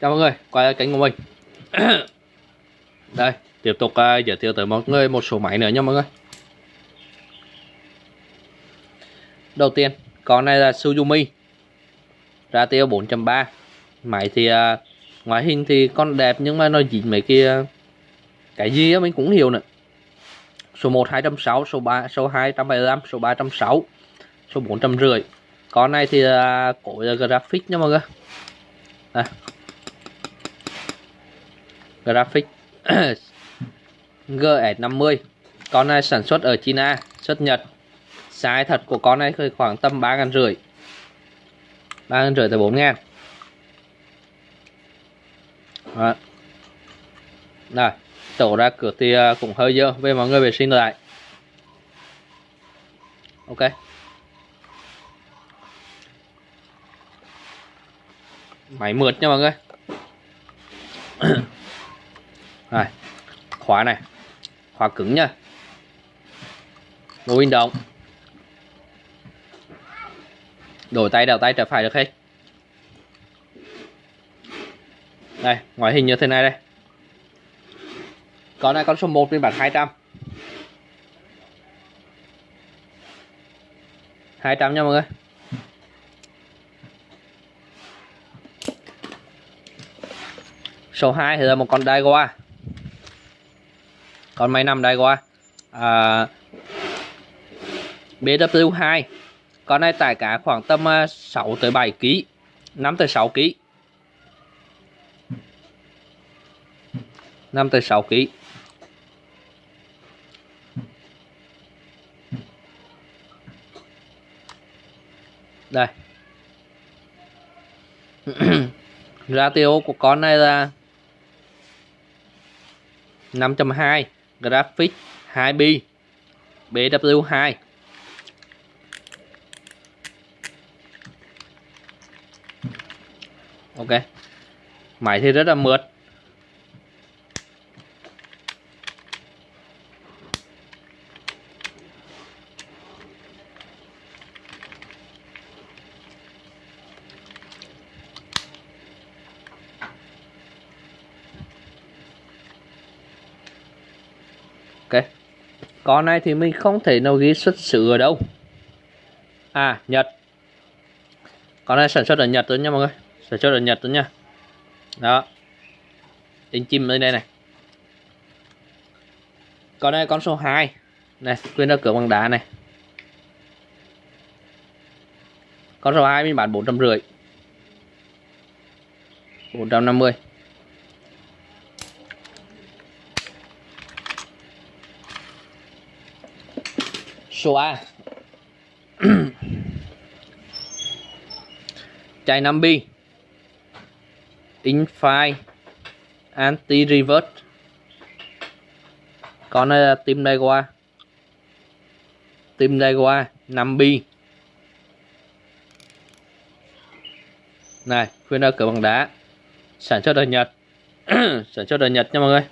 chào mọi người quay lại kênh của mình. Đây tiếp tục uh, giới thiệu tới mọi người một số máy nữa nha mọi người. Đầu tiên con này là Suzumi. Ra tiêu 4.3 máy thì uh, ngoại hình thì con đẹp nhưng mà nó dính mấy kia à, cái gì á mình cũng hiểu nữa. Số 1 260 số 3 số 275 số 360 số 450 con này thì uh, cổ là graphic nha mọi người. À, graphic GS50 con này sản xuất ở China xuất Nhật. Size thật của con này khoảng tầm ba ngàn rưỡi. ba ngàn rưỡi tới bốn ngàn. Đó. Rồi, tổ ra cửa thì à, cũng hơi dơ về mọi người vệ sinh lại. Ok. Máy mượt nha mọi người. Rồi, khóa này khóa cứng nha. Mô động. Đổi tay đảo tay trở phải được hết. Đây, ngoại hình như thế này đây. Con này con số 1 phiên bản 200 200 nha mọi người. Số 2 thì là một con Daiwa. Con máy nằm qua à, BW2 Con này tải cá khoảng tầm à, 6 tới 7 kg 5 tới 6 kg 5 tới 6 kg Đây. Ratio của con này là 5.2 Graphic 2B BW2 Ok. Máy thì rất là mượt. con này thì mình không thể nào ghi xuất xứ ở đâu. À Nhật. Con này sản xuất ở Nhật rồi nha mọi người. Sản xuất ở Nhật rồi nha. Đó. In chim lên đây này. Con này con số 2 này, quên ra cửa bằng đá này. Con số 2 mình bán 450 450 số A. Chai 5 bi Infine anti reverse con này là tim đây qua. Tim đây qua 5B này, khuyên ra cửa bằng đá. Sản xuất ở Nhật. Sản xuất ở Nhật nha mọi người.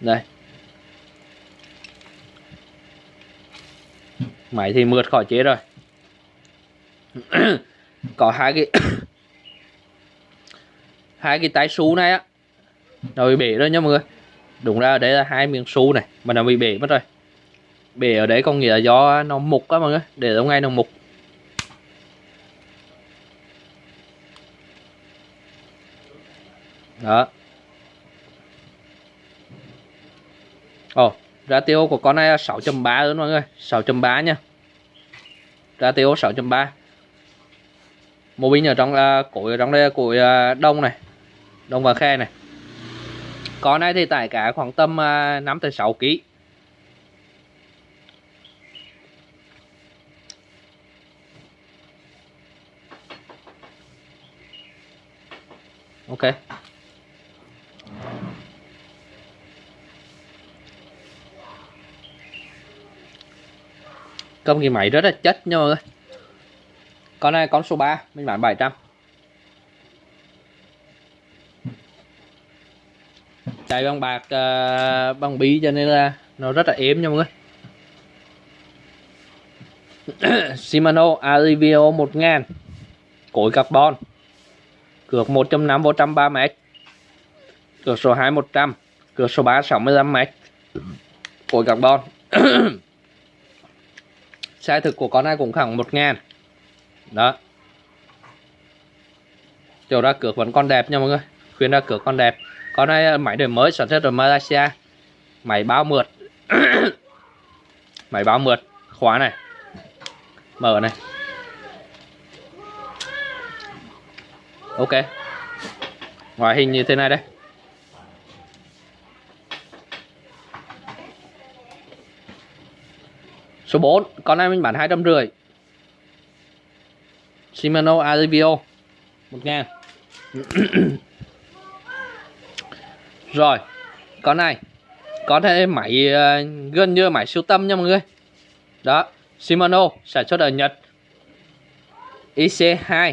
Đây. Máy thì mượt khỏi chế rồi. Có hai cái hai cái tay xú này á. Nó bị bể rồi nha mọi người. Đúng ra ở đây là hai miếng xú này, mà nó bị bể mất rồi. Bể ở đấy có nghĩa là do nó mục á mọi người. Để lâu ngay nó mục. Đó. Ồ ratio của con này là 6.3 luôn mọi người 6.3 nha. Ratio 6.3 mô binh ở trong là củi ở trong đây là củi à, đông này, đông và khe này. Con này thì tải cả khoảng tầm à, 5 tới 6 kg ok. Cơm cái máy rất là chất nha mọi người. Con này con số 3 mình bán 700 chạy bằng bạc uh, bằng bí cho nên là nó rất là êm nha mọi người. Shimano Arivio 1000 cối carbon. Cược 1.5 vô 130 m cược số 2 100 cược số 3 65 m cối carbon. size thực của con này cũng khoảng 1 ngàn. Đó. Chiều ra cược vẫn còn đẹp nha mọi người. Khuyên ra cược con đẹp. Con này ờ, máy đời mới sản xuất ở Malaysia. Máy bao mượt. Máy bao mượt. Khóa này. Mở này. Ok. Ngoại hình như thế này đây. Số 4 con này mình bán hai trăm rưỡi. Shimano Alivio một rồi con này có thể máy uh, gần như máy siêu tâm nha mọi người. Đó Shimano sản xuất ở Nhật. IC2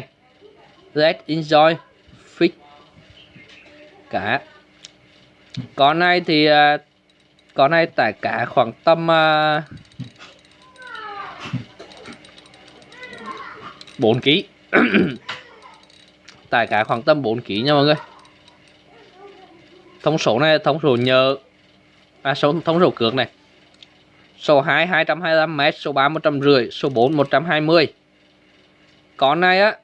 Let's enjoy Fix. Cả. Con này thì uh, con này tải cả khoảng tầm uh, 4 kg tải cả khoảng tầm 4 kg nha mọi người. Thông số này, thông số nhờ à số, thông số cược này. Số 2 225 m số 3 150 số 4 120 con này á,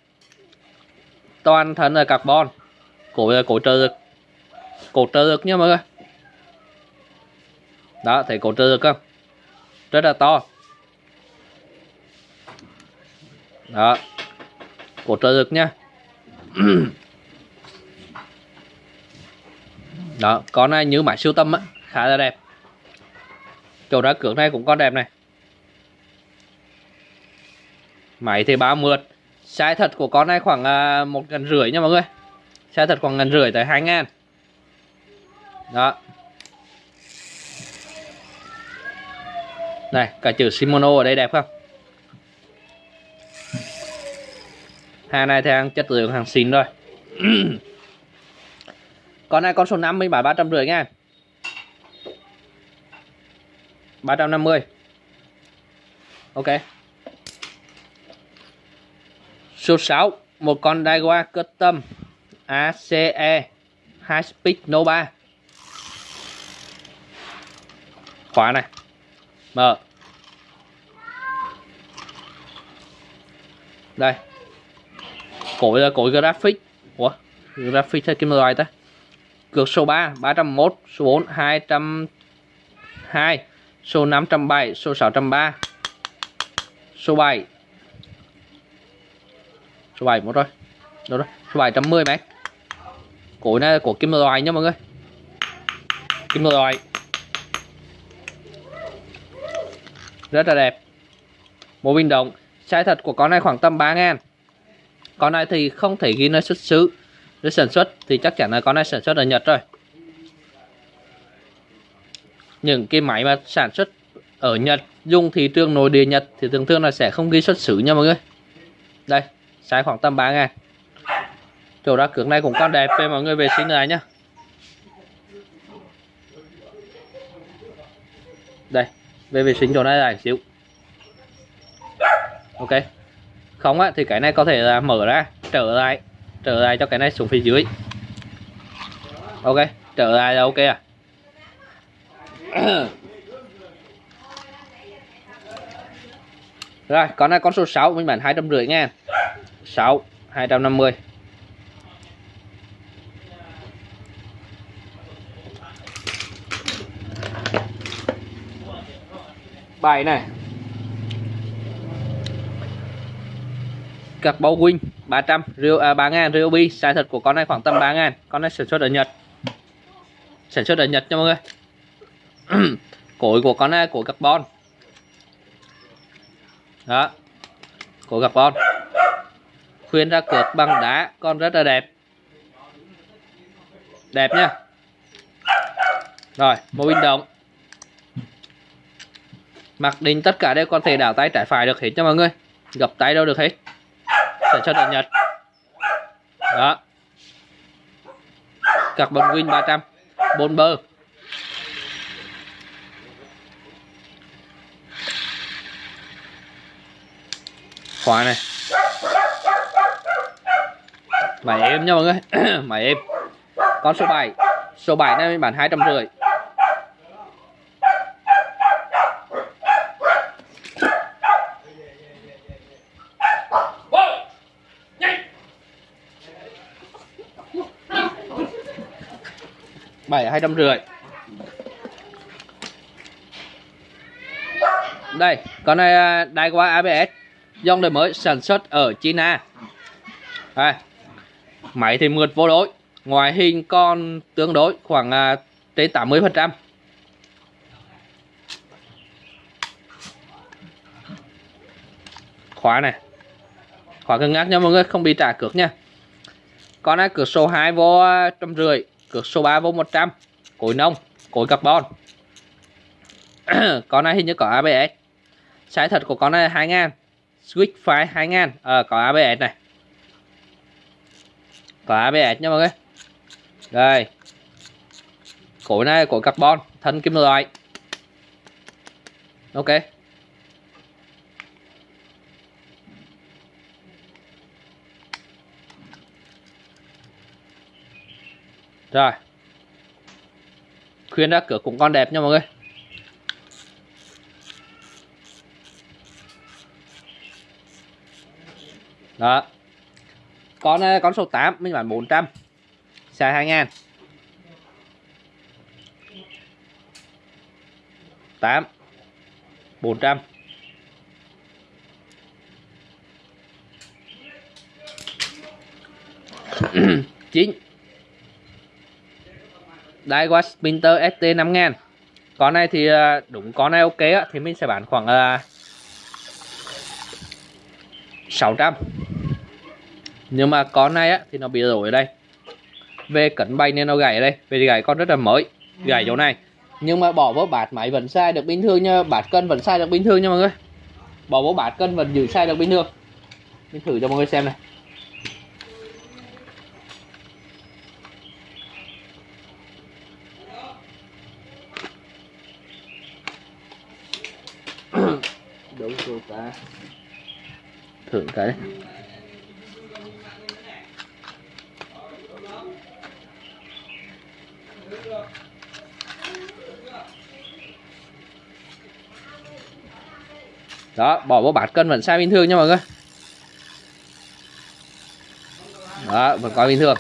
toàn thân là carbon. Cổ cổ trợ lực. Cổ trợ lực nha mọi người. Đó, thấy cổ trợ lực không? Rất là to. Đó. Cổ trợ lực nha. Đó, con này như máy siêu tâm á, khá là đẹp. Chỗ đá cược này cũng con đẹp này. Máy thì bao mượt. Size thật của con này khoảng à, một ngàn rưỡi nha mọi người. Size thật khoảng ngàn rưỡi tới hai ngàn. Đó. Này cả chữ Shimano ở đây đẹp không? Hàng này thì hàng chất lượng, hàng xịn rồi. Con này con số 5 mình bán 350 nha. 350 Ok. Số 6 Một con Daiwa Custom ACE High Speed Nova. Khóa này. Mở. Đây. Cối là cối graphic. Ủa, Graphic hay kim loại ta? Cược số 3 301 Số 4 202 Số 507 Số 603 Số 7 Số 7 một rồi Đâu rồi Số 710 mét Cối này là của kim loại nha mọi người. Kim loại. Rất là đẹp. Mô bình động Size thật của con này khoảng tầm 3 ngàn. Con này thì không thể ghi nơi xuất xứ. Để sản xuất thì chắc chắn là con này sản xuất ở Nhật rồi. Những cái máy mà sản xuất ở Nhật dùng thị trường nội địa Nhật thì thường thường là sẽ không ghi xuất xứ nha mọi người. Đây size khoảng tầm 3 ngàn. Chỗ ra cửa này cũng còn đẹp về mọi người vệ sinh này nhá. Đây, về vệ sinh chỗ này là xíu. Ok không á, thì cái này có thể là mở ra, trở lại trở lại cho cái này xuống phía dưới. Ok, trở lại là ok à. Rồi, con này con số 6 mình bán hai trăm rưỡi nha 6 250 bài này. Cặp bao win 300 Rio à, 3 ngàn Ryobi size thật của con này khoảng tầm 3 ngàn. Con này sản xuất ở Nhật. Sản xuất ở Nhật nha mọi người. Cối của con này cối carbon. Đó. Cối carbon. Khuyên ra cược bằng đá con rất là đẹp. Đẹp nha rồi mô bình động mặc định tất cả đều có thể đảo tay trái phải được hết cho mọi người. Gập tay đâu được hết sản xuất ở Nhật đó. Carbon win 300 bốn bơ. Khóa này. Máy em nha mọi người. Máy em Con số 7 Số 7 này mình bán 250 hai trăm rưỡi. 7 250 đây con này đai qua ABS dòng đời mới sản xuất ở China. Đây. máy thì mượt vô đối ngoại hình con tương đối khoảng uh, trên 80 phần trăm. Khóa này khóa cứng ngắc nha mọi người không bị trả cược nha. Con này cửa số 2 vô à, trăm rưỡi cược số 3 vô 100 cối nông cối carbon. Con này hình như có ABS sai thật của con này là 2 ngàn. Switch file 2 ngàn. Ờ, có ABS này. Có ABS nha mọi người. Đây. Cối này cối carbon thân kim loại. Ok. rồi. Khuyên đã cửa cũng con đẹp nha mọi người. Đó. Con ờ, con số 8 mình bán 400 xài 2 ngàn. 8 400 9 Đai Westminster ST 5000 Con này thì ờ, đúng, con này ok á, Thì mình sẽ bán khoảng ờ, 600 Nhưng mà con này á, Thì nó bị rối đây. Về cấn bay nên nó gãy đây Về gãy con rất là mới, Gãy chỗ này. Nhưng mà bỏ vô bạt máy vẫn sai được bình thường nha Bạt cân vẫn sai được bình thường nha mọi người. Bỏ vô bạt cân vẫn giữ sai được bình thường. Mình thử cho mọi người xem này. Thử cái đó, bỏ vô bát cân vẫn sai bình thường nha mọi người. Đó, vẫn coi bình thường.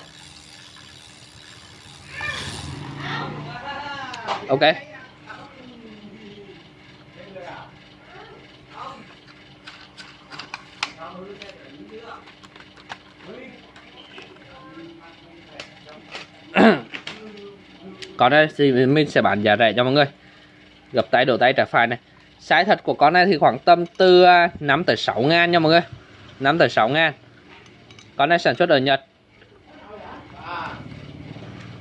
Ok. Con này thì mình sẽ bán giá rẻ cho mọi người. Gập tay, đổ tay, trả phải này. Size thật của con này thì khoảng tầm từ à, 5 tới 6 ngàn nha mọi người. 5 tới 6 ngàn. Con này sản xuất ở Nhật.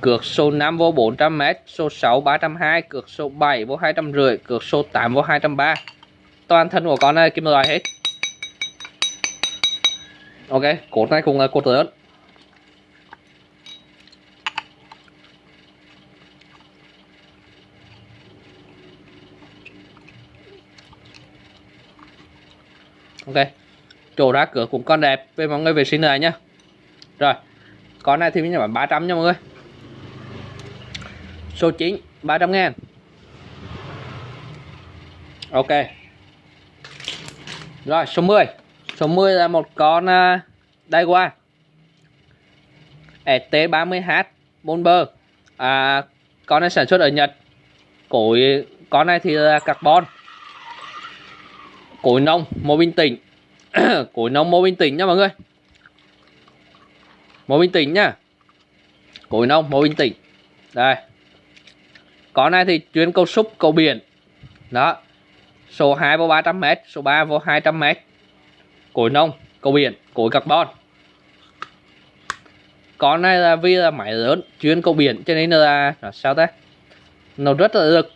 Cược số 5 vô 400m số 6 320 cược số 7 vô 250 cược số 8 vô 230 toàn thân của con này, kim loại hết. Ok, cột này cũng là cột lớn. Ok. Chỗ ra cửa cũng còn đẹp. Về mọi người vệ sinh này nhá. Rồi. Con này thì mình bán 300 nha mọi người. Số 9 300 ngàn. Ok. Rồi số 10 số 10 là một con uh, Daiwa ST30H Bomber à, con này sản xuất ở Nhật. Cối con này thì là carbon cối nông mô bình tĩnh cối nông mô bình tĩnh nha mọi người. Mô bình tĩnh nha. Cối nông mô bình tĩnh đây. Con này thì chuyên câu súc câu biển. Đó. Số 2 vô 300m số 3 vô 200m cối nông câu biển cối carbon. Con này là vì là máy lớn chuyên câu biển cho nên là, là sao ta? Nó rất là lực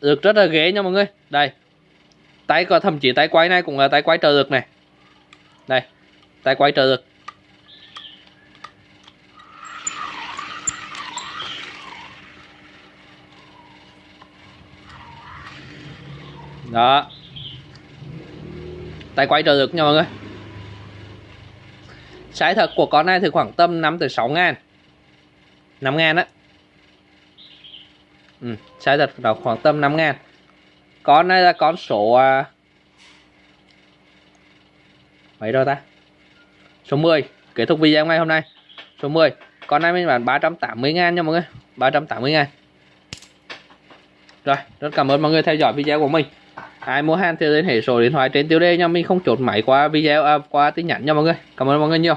lực rất là ghế nha mọi người. Đây tay có thậm chí tay quay này cũng là tay quay trợ lực này. Đây tay quay trợ lực. Đó. Tay quay trợ lực nha mọi người. Size thật của con này thì khoảng tầm 5 tới 6 ngàn. 5 ngàn á. Ừ, Size thật là khoảng tầm 5 ngàn. Con này là con số à, Mấy rồi ta? Số 10 Kết thúc video ngày hôm nay. Số 10 Con này mình bán 380 ngàn nha mọi người. 380 ngàn. Rồi rất cảm ơn mọi người theo dõi video của mình. Ai mua hàng thì liên hệ số điện thoại trên tiêu đề nha. Mình không chốt máy qua video à, qua tin nhắn nha mọi người. Cảm ơn mọi người nhiều.